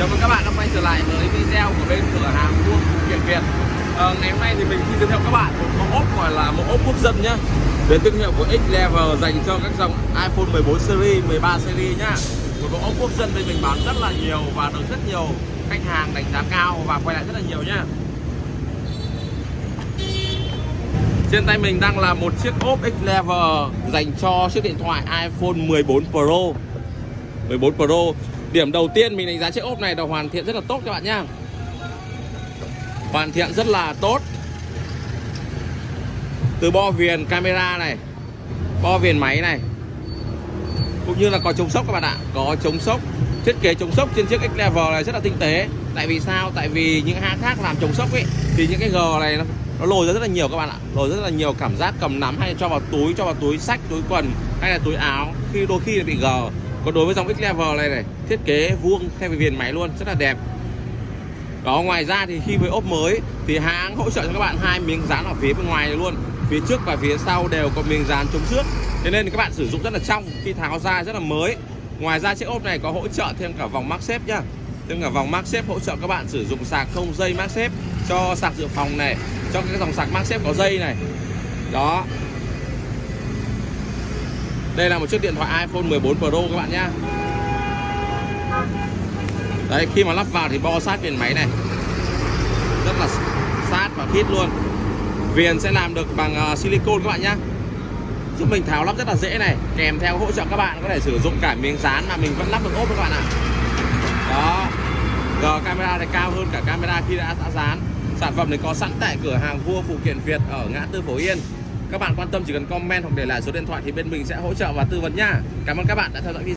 Chào mừng các bạn đã quay trở lại với video của bên cửa hàng Vuông Kiện Việt. À, Ngày hôm nay thì mình xin giới thiệu các bạn một mẫu ốp gọi là mẫu ốp quốc dân nhá. Đến thương hiệu của X-Level dành cho các dòng iPhone 14 series, 13 series nhá. Một mẫu ốp quốc dân bên mình bán rất là nhiều và được rất nhiều khách hàng đánh giá cao và quay lại rất là nhiều nhá. Trên tay mình đang là một chiếc ốp X-Level dành cho chiếc điện thoại iPhone 14 Pro. 14 Pro. Điểm đầu tiên mình đánh giá chiếc ốp này là hoàn thiện rất là tốt các bạn nhá. Hoàn thiện rất là tốt. Từ bo viền camera này Bo viền máy này Cũng như là có chống sốc các bạn ạ. Có chống sốc Thiết kế chống sốc trên chiếc X-Level này rất là tinh tế. Tại vì sao? Tại vì những hãng khác làm chống sốc ấy Thì những cái G này nó, nó lồi ra rất là nhiều các bạn ạ. Lồi rất là nhiều cảm giác cầm nắm hay cho vào túi Cho vào túi sách, túi quần hay là túi áo Khi đôi khi là bị gờ còn đối với dòng X-Level này này, thiết kế vuông theo viền máy luôn, rất là đẹp. Đó, ngoài ra thì khi với ốp mới thì hãng hỗ trợ cho các bạn hai miếng dán ở phía bên ngoài này luôn. Phía trước và phía sau đều có miếng dán chống xước. Thế nên các bạn sử dụng rất là trong, khi tháo ra rất là mới. Ngoài ra chiếc ốp này có hỗ trợ thêm cả vòng mắc xếp nhá. Thêm cả vòng mắc xếp hỗ trợ các bạn sử dụng sạc không dây mắc xếp cho sạc dự phòng này, cho cái dòng sạc mắc xếp có dây này. Đó đây là một chiếc điện thoại iPhone 14 Pro các bạn nhá. Đấy khi mà lắp vào thì bo sát viền máy này. Rất là sát và khít luôn. Viền sẽ làm được bằng silicon silicone các bạn nhá. Giúp mình tháo lắp rất là dễ này Kèm theo hỗ trợ các bạn có thể sử dụng cả miếng dán mà mình vẫn lắp được ốp các bạn ạ. Đó. G camera này cao hơn cả camera khi đã, đã dán. Sản phẩm này có sẵn tại cửa hàng Vua Phụ Kiện Việt ở ngã tư Phổ Yên các bạn quan tâm chỉ cần comment hoặc để lại số điện thoại thì bên mình sẽ hỗ trợ và tư vấn nha. Cảm ơn các bạn đã theo dõi video.